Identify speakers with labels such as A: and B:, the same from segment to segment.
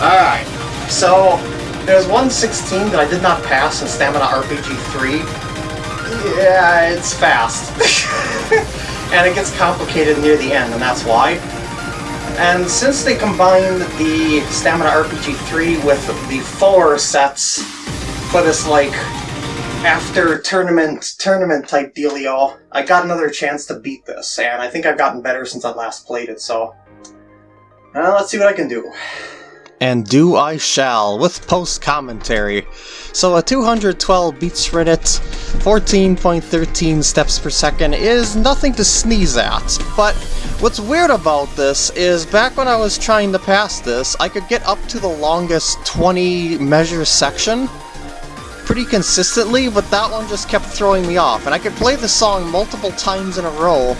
A: Alright, so there's 116 that I did not pass in Stamina RPG 3. Yeah, it's fast. and it gets complicated near the end, and that's why. And since they combined the Stamina RPG 3 with the 4 sets for this, like, after tournament tournament type dealio, I got another chance to beat this, and I think I've gotten better since I last played it, so... Uh, let's see what I can do.
B: And do I shall, with post-commentary. So a 212 beats per minute, 14.13 steps per second is nothing to sneeze at, but what's weird about this is back when I was trying to pass this, I could get up to the longest 20 measure section, pretty consistently, but that one just kept throwing me off. And I could play the song multiple times in a row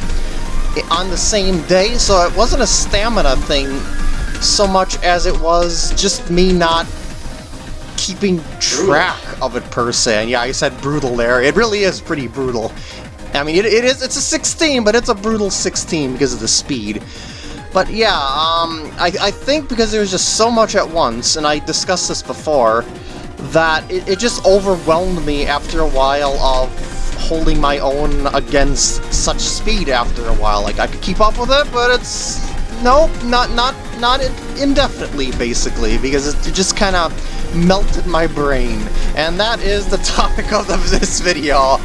B: on the same day, so it wasn't a stamina thing so much as it was just me not keeping track of it per se. And yeah, I said brutal there. It really is pretty brutal. I mean, it, it is, it's a 16, but it's a brutal 16 because of the speed. But yeah, um, I, I think because there's just so much at once, and I discussed this before, that it, it just overwhelmed me after a while of holding my own against such speed after a while. Like, I could keep up with it, but it's... Nope, not, not, not indefinitely, basically, because it just kind of melted my brain. And that is the topic of this video.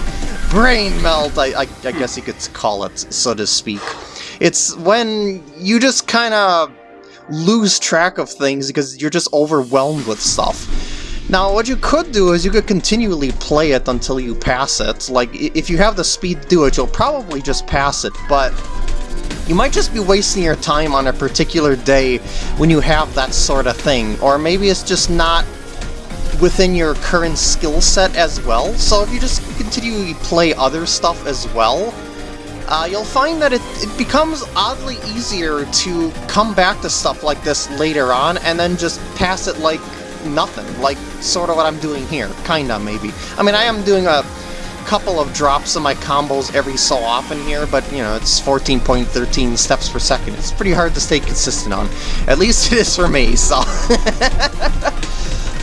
B: Brain melt, I, I, I guess you could call it, so to speak. It's when you just kind of lose track of things because you're just overwhelmed with stuff. Now, what you could do is you could continually play it until you pass it. Like, if you have the speed to do it, you'll probably just pass it, but you might just be wasting your time on a particular day when you have that sort of thing. Or maybe it's just not within your current skill set as well. So if you just continually play other stuff as well, uh, you'll find that it, it becomes oddly easier to come back to stuff like this later on and then just pass it like nothing, like sort of what I'm doing here, kinda maybe. I mean, I am doing a couple of drops of my combos every so often here, but you know, it's 14.13 steps per second. It's pretty hard to stay consistent on. At least it is for me, so...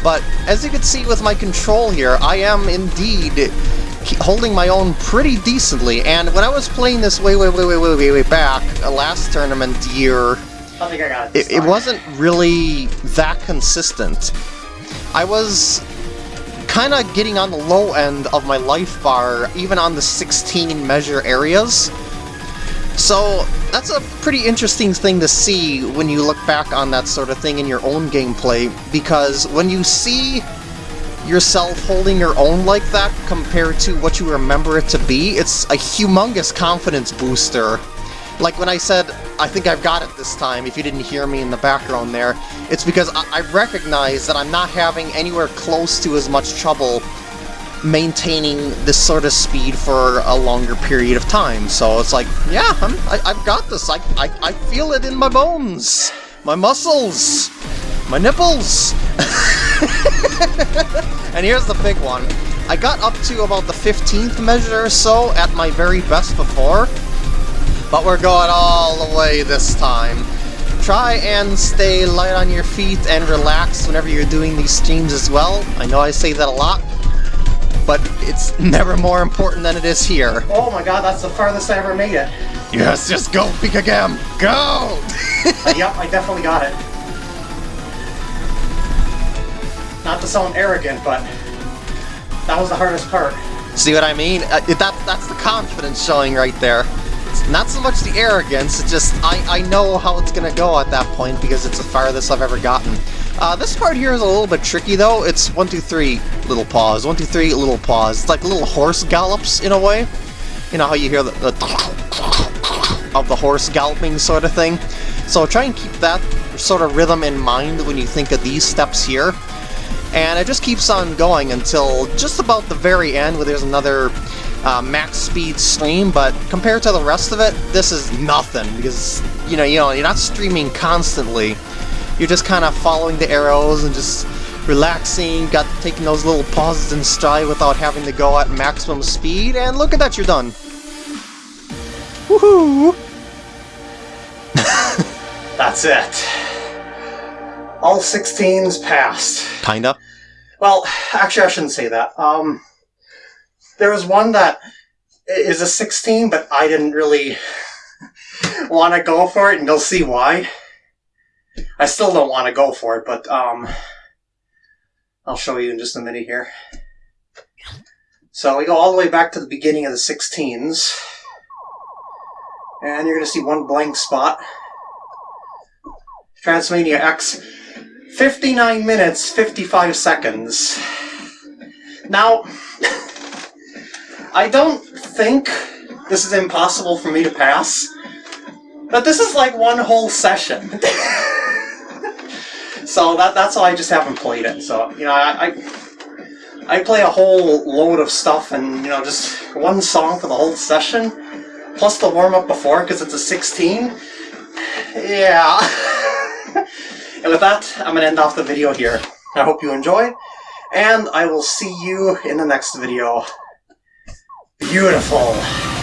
B: but as you can see with my control here, I am indeed holding my own pretty decently, and when I was playing this way, way, way, way, way, way, way back, uh, last tournament year,
A: I think I
B: it, it wasn't really that consistent. I was kind of getting on the low end of my life bar, even on the 16 measure areas. So that's a pretty interesting thing to see when you look back on that sort of thing in your own gameplay, because when you see yourself holding your own like that compared to what you remember it to be, it's a humongous confidence booster. Like when I said, I think I've got it this time, if you didn't hear me in the background there, it's because I, I recognize that I'm not having anywhere close to as much trouble maintaining this sort of speed for a longer period of time. So it's like, yeah, I'm, I, have got this. I, I, I feel it in my bones, my muscles, my nipples. and here's the big one. I got up to about the 15th measure or so at my very best before, but we're going all the way this time. Try and stay light on your feet and relax whenever you're doing these streams as well. I know I say that a lot, but it's never more important than it is here.
A: Oh my god, that's the farthest I ever made it.
B: Yes, just go, Pika go!
A: uh, yep, I definitely got it. Not to sound arrogant, but that was the hardest part.
B: See what I mean? Uh, that, that's the confidence showing right there. Not so much the arrogance, it's just I, I know how it's gonna go at that point because it's the farthest I've ever gotten. Uh, this part here is a little bit tricky though. It's one, two, three, little pause. One, two, three, little pause. It's like little horse gallops in a way. You know how you hear the, the of the horse galloping sort of thing. So try and keep that sort of rhythm in mind when you think of these steps here and it just keeps on going until just about the very end where there's another uh, max speed stream, but compared to the rest of it, this is nothing, because, you know, you know, you're not streaming constantly. You're just kind of following the arrows and just relaxing, got taking those little pauses in stride without having to go at maximum speed, and look at that, you're done. Woohoo!
A: That's it.
B: all 16s passed.
C: Kinda.
B: Well, actually, I shouldn't say that. Um, there was one that is a 16, but I didn't really want to go for it, and you'll see why. I still don't want to go for it, but um, I'll show you in just a minute here. So we go all the way back to the beginning of the 16s, and you're going to see one blank spot. Transmania X, 59 minutes, 55 seconds. Now, I don't think this is impossible for me to pass, but this is like one whole session. so that that's why I just haven't played it. So, you know, I, I I play a whole load of stuff and, you know, just one song for the whole session, plus the warm-up before, because it's a 16. Yeah. and with that, I'm going to end off the video here. I hope you enjoyed, and I will see you in the next video. Beautiful.